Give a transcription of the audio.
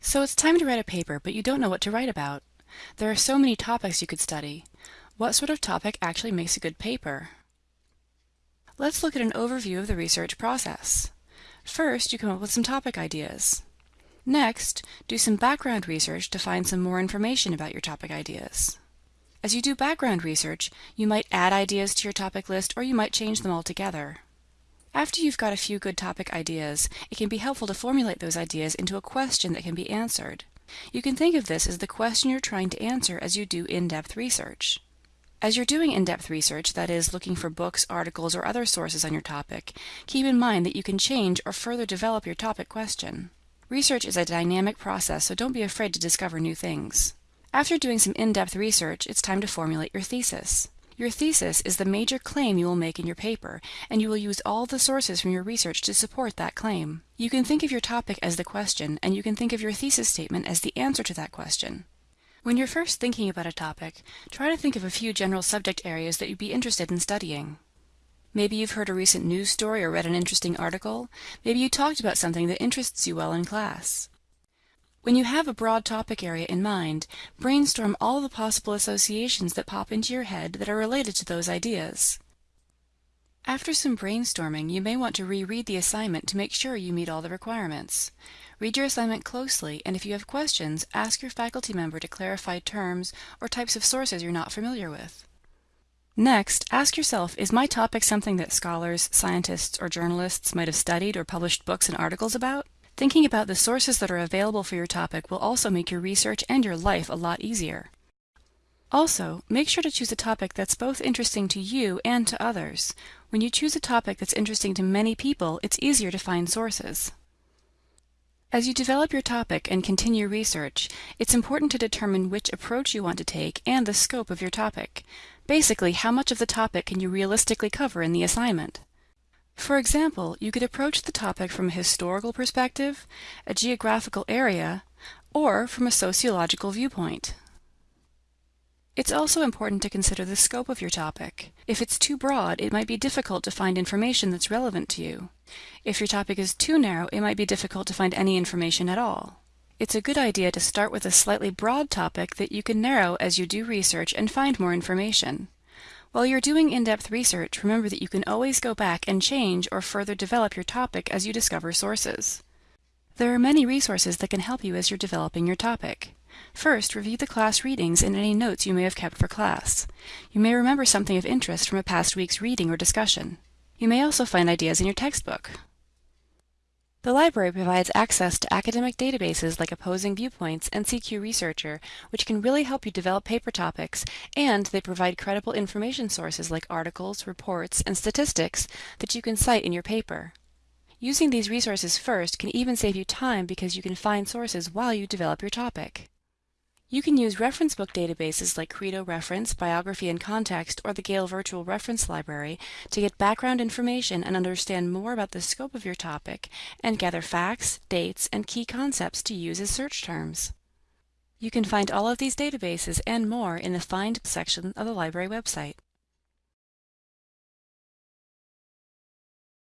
So it's time to write a paper, but you don't know what to write about. There are so many topics you could study. What sort of topic actually makes a good paper? Let's look at an overview of the research process. First, you come up with some topic ideas. Next, do some background research to find some more information about your topic ideas. As you do background research, you might add ideas to your topic list or you might change them altogether. After you've got a few good topic ideas, it can be helpful to formulate those ideas into a question that can be answered. You can think of this as the question you're trying to answer as you do in-depth research. As you're doing in-depth research, that is, looking for books, articles, or other sources on your topic, keep in mind that you can change or further develop your topic question. Research is a dynamic process, so don't be afraid to discover new things. After doing some in-depth research, it's time to formulate your thesis. Your thesis is the major claim you will make in your paper, and you will use all the sources from your research to support that claim. You can think of your topic as the question, and you can think of your thesis statement as the answer to that question. When you're first thinking about a topic, try to think of a few general subject areas that you'd be interested in studying. Maybe you've heard a recent news story or read an interesting article. Maybe you talked about something that interests you well in class. When you have a broad topic area in mind, brainstorm all the possible associations that pop into your head that are related to those ideas. After some brainstorming, you may want to reread the assignment to make sure you meet all the requirements. Read your assignment closely, and if you have questions, ask your faculty member to clarify terms or types of sources you're not familiar with. Next, ask yourself, is my topic something that scholars, scientists, or journalists might have studied or published books and articles about? Thinking about the sources that are available for your topic will also make your research and your life a lot easier. Also, make sure to choose a topic that's both interesting to you and to others. When you choose a topic that's interesting to many people, it's easier to find sources. As you develop your topic and continue research, it's important to determine which approach you want to take and the scope of your topic. Basically, how much of the topic can you realistically cover in the assignment? For example, you could approach the topic from a historical perspective, a geographical area, or from a sociological viewpoint. It's also important to consider the scope of your topic. If it's too broad, it might be difficult to find information that's relevant to you. If your topic is too narrow, it might be difficult to find any information at all. It's a good idea to start with a slightly broad topic that you can narrow as you do research and find more information. While you're doing in-depth research, remember that you can always go back and change or further develop your topic as you discover sources. There are many resources that can help you as you're developing your topic. First, review the class readings and any notes you may have kept for class. You may remember something of interest from a past week's reading or discussion. You may also find ideas in your textbook. The library provides access to academic databases like Opposing Viewpoints and CQ Researcher, which can really help you develop paper topics, and they provide credible information sources like articles, reports, and statistics that you can cite in your paper. Using these resources first can even save you time because you can find sources while you develop your topic. You can use reference book databases like Credo Reference, Biography in Context, or the Gale Virtual Reference Library to get background information and understand more about the scope of your topic and gather facts, dates, and key concepts to use as search terms. You can find all of these databases and more in the Find section of the library website.